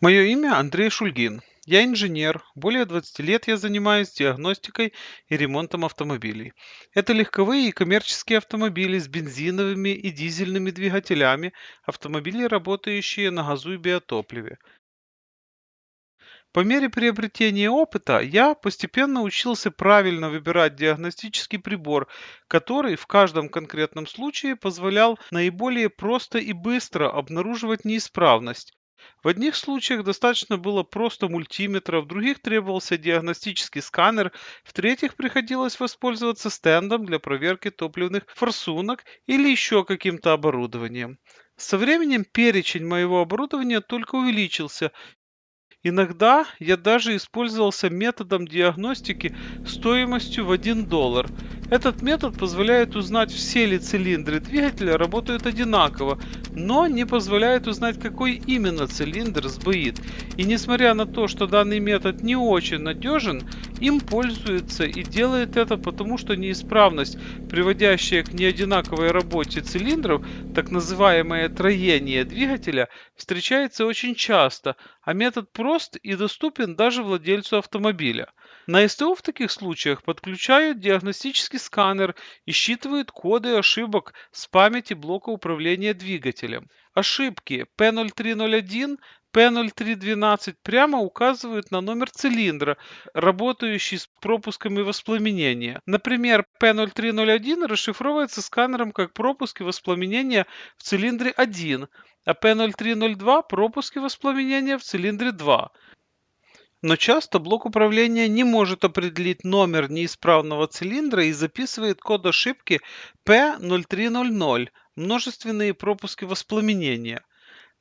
Мое имя Андрей Шульгин. Я инженер. Более 20 лет я занимаюсь диагностикой и ремонтом автомобилей. Это легковые и коммерческие автомобили с бензиновыми и дизельными двигателями, автомобили, работающие на газу и биотопливе. По мере приобретения опыта я постепенно учился правильно выбирать диагностический прибор, который в каждом конкретном случае позволял наиболее просто и быстро обнаруживать неисправность. В одних случаях достаточно было просто мультиметра, в других требовался диагностический сканер, в третьих приходилось воспользоваться стендом для проверки топливных форсунок или еще каким-то оборудованием. Со временем перечень моего оборудования только увеличился, Иногда я даже использовался методом диагностики стоимостью в 1 доллар. Этот метод позволяет узнать, все ли цилиндры двигателя работают одинаково, но не позволяет узнать, какой именно цилиндр сбоит. И несмотря на то, что данный метод не очень надежен, им пользуются и делает это потому, что неисправность, приводящая к неодинаковой работе цилиндров, так называемое троение двигателя, встречается очень часто, а метод прост и доступен даже владельцу автомобиля. На СТО в таких случаях подключают диагностический сканер и считывают коды ошибок с памяти блока управления двигателем. Ошибки P0301, P0312 прямо указывают на номер цилиндра, работающий с пропусками воспламенения. Например, P0301 расшифровывается сканером как пропуски воспламенения в цилиндре 1, а P0302 пропуски воспламенения в цилиндре 2. Но часто блок управления не может определить номер неисправного цилиндра и записывает код ошибки P0300 множественные пропуски воспламенения.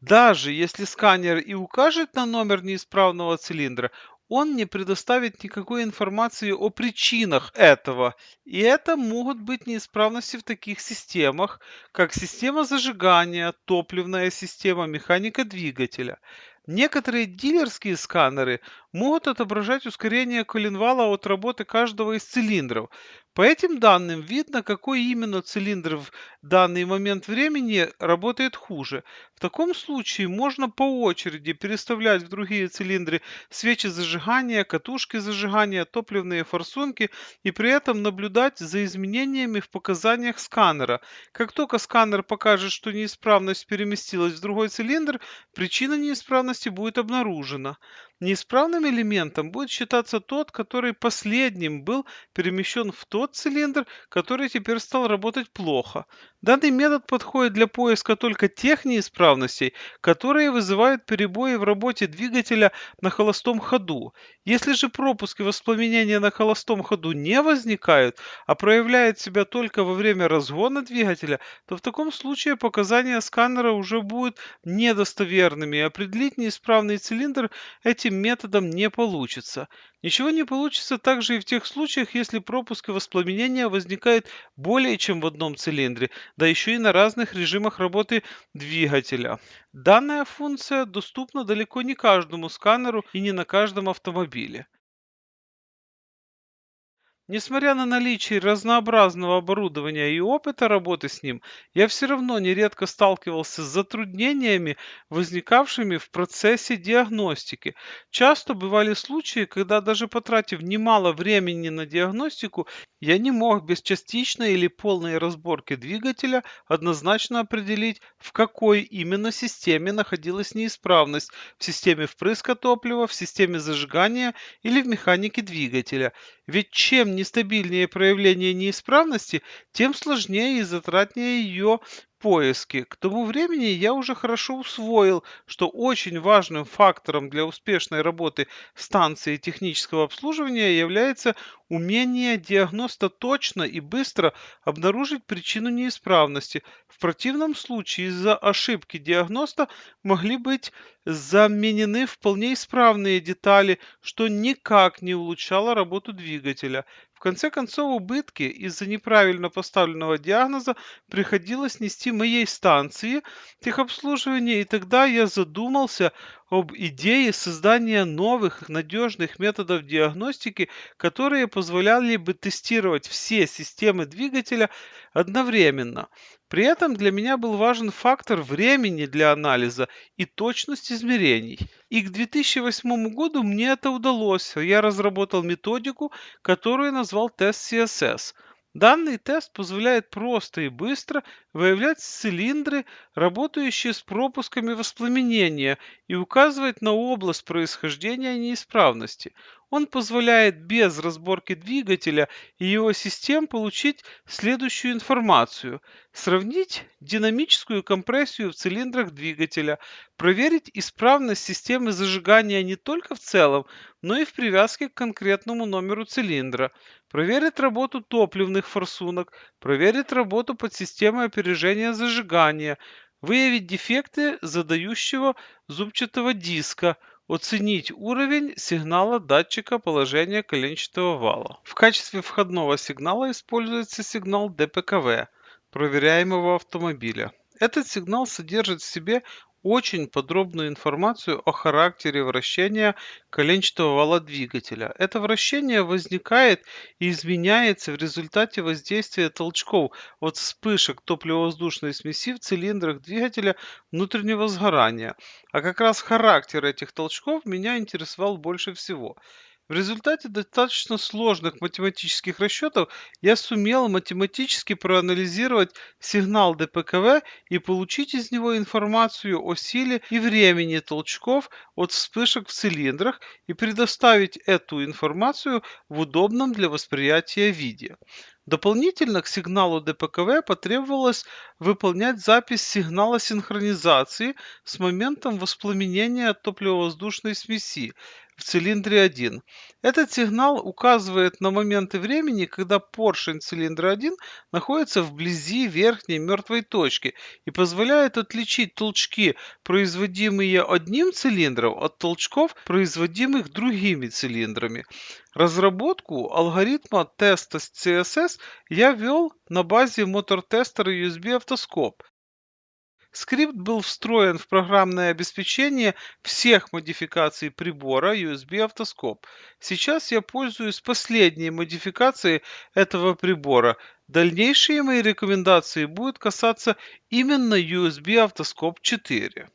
Даже если сканер и укажет на номер неисправного цилиндра, он не предоставит никакой информации о причинах этого. И это могут быть неисправности в таких системах, как система зажигания, топливная система, механика двигателя. Некоторые дилерские сканеры могут отображать ускорение коленвала от работы каждого из цилиндров. По этим данным видно, какой именно цилиндр в данный момент времени работает хуже. В таком случае можно по очереди переставлять в другие цилиндры свечи зажигания, катушки зажигания, топливные форсунки и при этом наблюдать за изменениями в показаниях сканера. Как только сканер покажет, что неисправность переместилась в другой цилиндр, причина неисправности будет обнаружена. Неисправным элементом будет считаться тот, который последним был перемещен в тот цилиндр, который теперь стал работать плохо. Данный метод подходит для поиска только тех неисправностей, которые вызывают перебои в работе двигателя на холостом ходу. Если же пропуски воспламенения на холостом ходу не возникают, а проявляют себя только во время разгона двигателя, то в таком случае показания сканера уже будут недостоверными, и определить неисправный цилиндр этим методом не получится. Ничего не получится также и в тех случаях, если пропуск и воспламенение возникают более чем в одном цилиндре, да еще и на разных режимах работы двигателя. Данная функция доступна далеко не каждому сканеру и не на каждом автомобиле. Несмотря на наличие разнообразного оборудования и опыта работы с ним, я все равно нередко сталкивался с затруднениями, возникавшими в процессе диагностики. Часто бывали случаи, когда даже потратив немало времени на диагностику, я не мог без частичной или полной разборки двигателя однозначно определить, в какой именно системе находилась неисправность – в системе впрыска топлива, в системе зажигания или в механике двигателя. Ведь чем нестабильнее проявление неисправности, тем сложнее и затратнее ее поиски. К тому времени я уже хорошо усвоил, что очень важным фактором для успешной работы станции технического обслуживания является умение диагноста точно и быстро обнаружить причину неисправности. В противном случае из-за ошибки диагноста могли быть заменены вполне исправные детали, что никак не улучшало работу двигателя. Конце концов, убытки из-за неправильно поставленного диагноза приходилось нести моей станции техобслуживания, и тогда я задумался об идее создания новых надежных методов диагностики, которые позволяли бы тестировать все системы двигателя одновременно. При этом для меня был важен фактор времени для анализа и точность измерений. И к 2008 году мне это удалось. Я разработал методику, которую назвал тест CSS. Данный тест позволяет просто и быстро выявлять цилиндры, работающие с пропусками воспламенения, и указывать на область происхождения неисправности. Он позволяет без разборки двигателя и его систем получить следующую информацию. Сравнить динамическую компрессию в цилиндрах двигателя, проверить исправность системы зажигания не только в целом, но и в привязке к конкретному номеру цилиндра, проверить работу топливных форсунок, проверить работу подсистемы опережения зажигания, выявить дефекты задающего зубчатого диска, оценить уровень сигнала датчика положения коленчатого вала. В качестве входного сигнала используется сигнал ДПКВ проверяемого автомобиля. Этот сигнал содержит в себе очень подробную информацию о характере вращения коленчатого вала двигателя. Это вращение возникает и изменяется в результате воздействия толчков от вспышек топливо-воздушной смеси в цилиндрах двигателя внутреннего сгорания. А как раз характер этих толчков меня интересовал больше всего. В результате достаточно сложных математических расчетов я сумел математически проанализировать сигнал ДПКВ и получить из него информацию о силе и времени толчков от вспышек в цилиндрах и предоставить эту информацию в удобном для восприятия виде. Дополнительно к сигналу ДПКВ потребовалось выполнять запись сигнала синхронизации с моментом воспламенения топливо-воздушной смеси в цилиндре 1. Этот сигнал указывает на моменты времени, когда поршень цилиндра 1 находится вблизи верхней мертвой точки и позволяет отличить толчки, производимые одним цилиндром, от толчков, производимых другими цилиндрами. Разработку алгоритма теста CSS я вел на базе мотор-тестера USB Автоскоп. Скрипт был встроен в программное обеспечение всех модификаций прибора USB Автоскоп. Сейчас я пользуюсь последней модификацией этого прибора. Дальнейшие мои рекомендации будут касаться именно USB Автоскоп 4.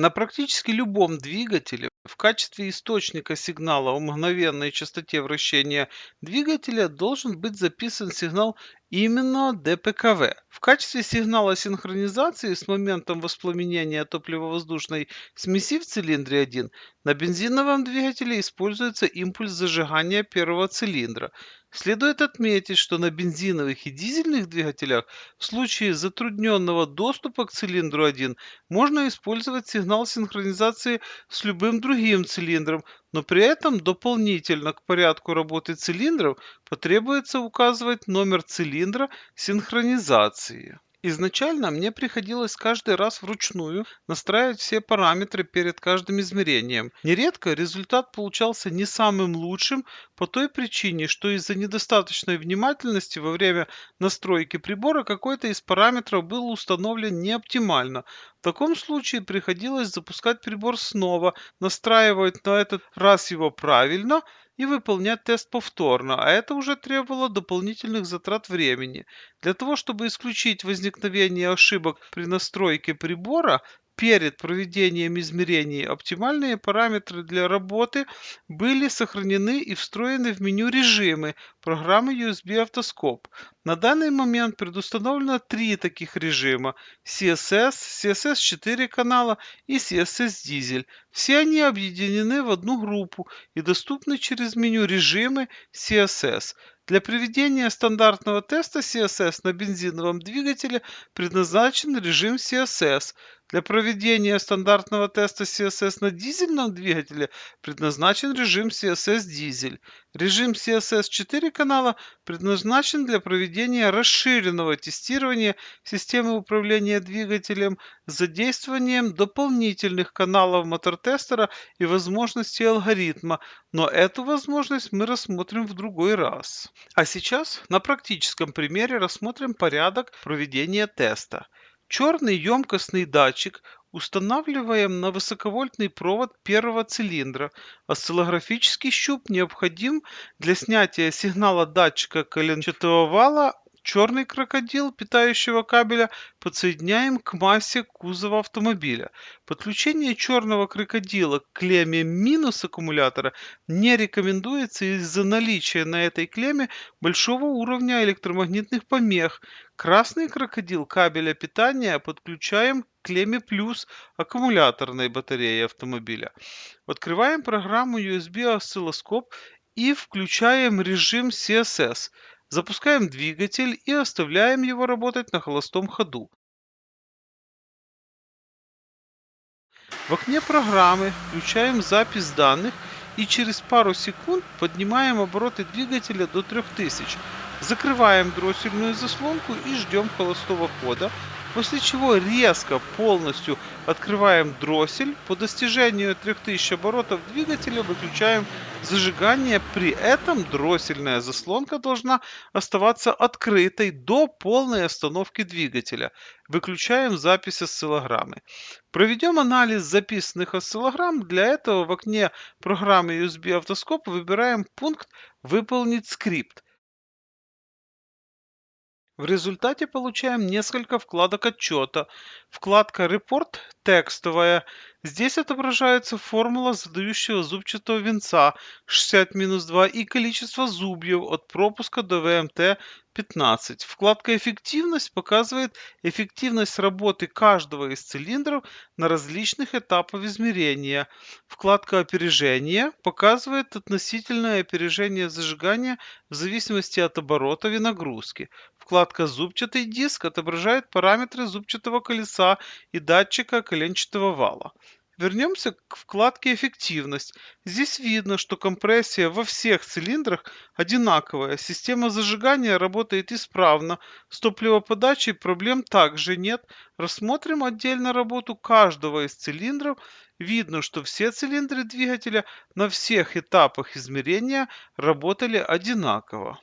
На практически любом двигателе в качестве источника сигнала о мгновенной частоте вращения двигателя должен быть записан сигнал именно ДПКВ. В качестве сигнала синхронизации с моментом воспламенения топливо-воздушной смеси в цилиндре 1 на бензиновом двигателе используется импульс зажигания первого цилиндра. Следует отметить, что на бензиновых и дизельных двигателях в случае затрудненного доступа к цилиндру 1 можно использовать сигнал синхронизации с любым другим цилиндром, но при этом дополнительно к порядку работы цилиндров потребуется указывать номер цилиндра синхронизации. Изначально мне приходилось каждый раз вручную настраивать все параметры перед каждым измерением. Нередко результат получался не самым лучшим по той причине, что из-за недостаточной внимательности во время настройки прибора какой-то из параметров был установлен не оптимально. В таком случае приходилось запускать прибор снова, настраивать на этот раз его правильно и выполнять тест повторно, а это уже требовало дополнительных затрат времени. Для того, чтобы исключить возникновение ошибок при настройке прибора, перед проведением измерений оптимальные параметры для работы были сохранены и встроены в меню режимы программы USB Автоскоп. На данный момент предустановлено три таких режима CSS, CSS 4 канала и CSS Diesel. Все они объединены в одну группу и доступны через меню режимы CSS. Для проведения стандартного теста CSS на бензиновом двигателе предназначен режим CSS. Для проведения стандартного теста CSS на дизельном двигателе предназначен режим CSS Diesel. Режим CSS 4 канала предназначен для проведения расширенного тестирования системы управления двигателем с задействованием дополнительных каналов мотор-тестера и возможностей алгоритма, но эту возможность мы рассмотрим в другой раз. А сейчас на практическом примере рассмотрим порядок проведения теста. Черный емкостный датчик устанавливаем на высоковольтный провод первого цилиндра. Осциллографический щуп необходим для снятия сигнала датчика коленчатого вала Черный крокодил питающего кабеля подсоединяем к массе кузова автомобиля. Подключение черного крокодила к клемме минус аккумулятора не рекомендуется из-за наличия на этой клемме большого уровня электромагнитных помех. Красный крокодил кабеля питания подключаем к клемме плюс аккумуляторной батареи автомобиля. Открываем программу USB осциллоскоп и включаем режим CSS. Запускаем двигатель и оставляем его работать на холостом ходу. В окне программы включаем запись данных и через пару секунд поднимаем обороты двигателя до 3000. Закрываем дроссельную заслонку и ждем холостого хода, После чего резко полностью открываем дроссель. По достижению 3000 оборотов двигателя выключаем зажигание. При этом дроссельная заслонка должна оставаться открытой до полной остановки двигателя. Выключаем запись осциллограммы. Проведем анализ записанных осциллограмм. Для этого в окне программы USB автоскоп выбираем пункт «Выполнить скрипт». В результате получаем несколько вкладок отчета. Вкладка «Репорт» текстовая. Здесь отображается формула задающего зубчатого венца 60-2 и количество зубьев от пропуска до ВМТ 15. Вкладка «Эффективность» показывает эффективность работы каждого из цилиндров на различных этапах измерения. Вкладка «Опережение» показывает относительное опережение зажигания в зависимости от оборотов и нагрузки. Вкладка «Зубчатый диск» отображает параметры зубчатого колеса и датчика коленчатого вала. Вернемся к вкладке «Эффективность». Здесь видно, что компрессия во всех цилиндрах одинаковая. Система зажигания работает исправно. С топливоподачей проблем также нет. Рассмотрим отдельно работу каждого из цилиндров. Видно, что все цилиндры двигателя на всех этапах измерения работали одинаково.